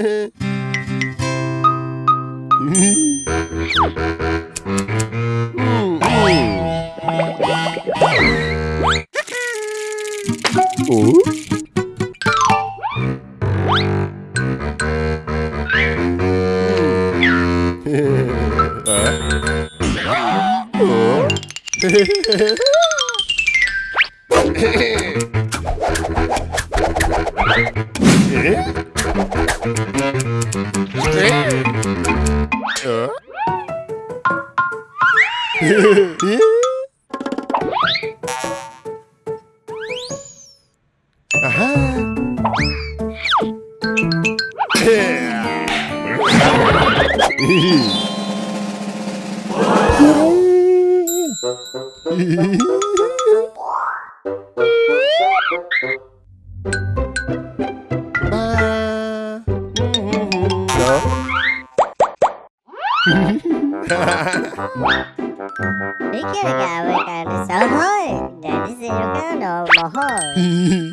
Biết chứ Wikilegawe kardeş. Ahoy. Deniz Yukano. Ahoy.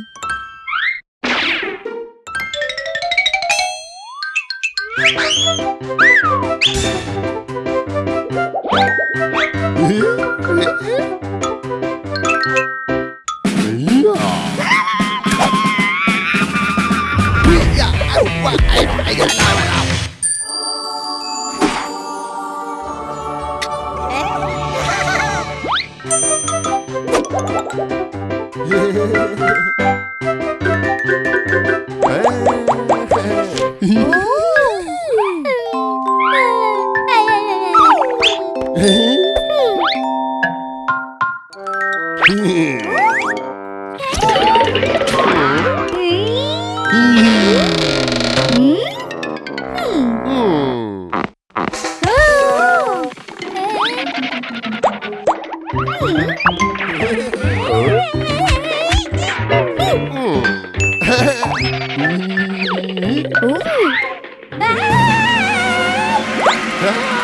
Huh? Hum. Ah!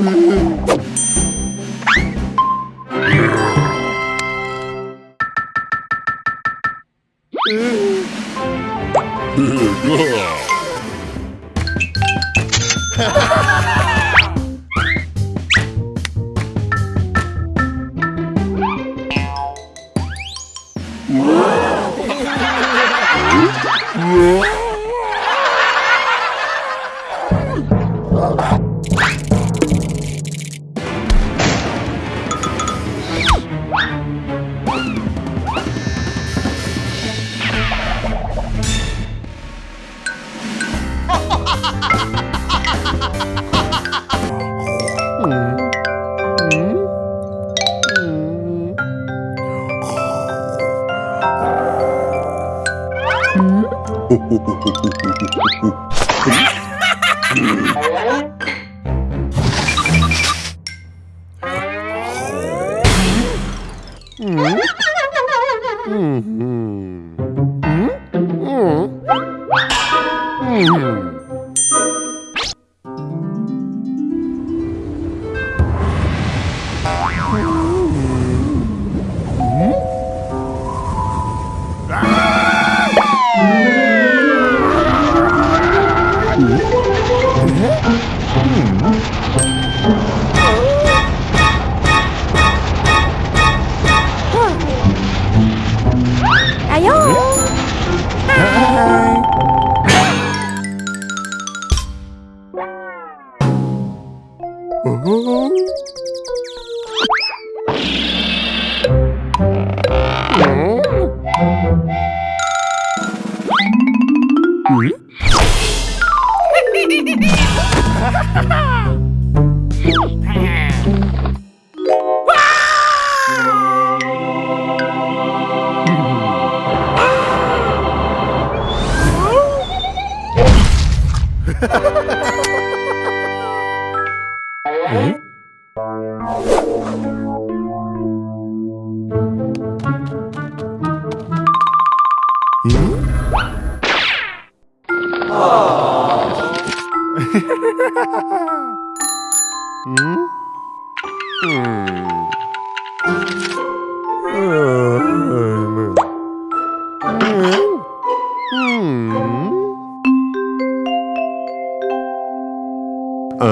Mm-hmm. Cái Ha ha ha! 음? 음. 음. 어?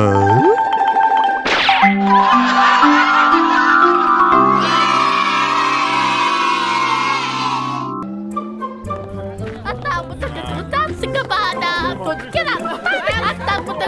아따 무섭게 좋다 승급하다 돈 깨라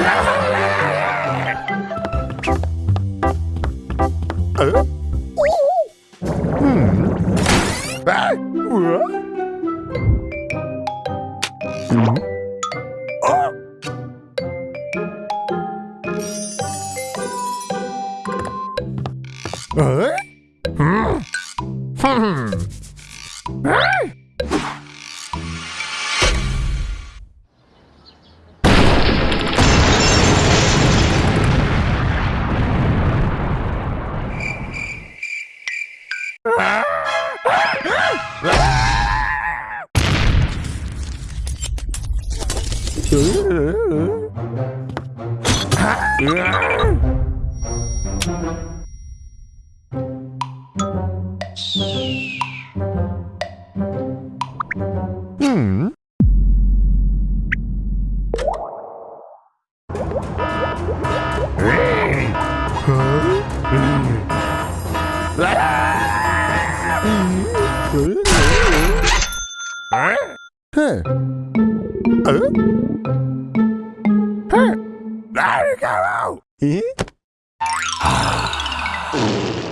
Ah! Mm-hmm. Huh? Huh? Sorry, go.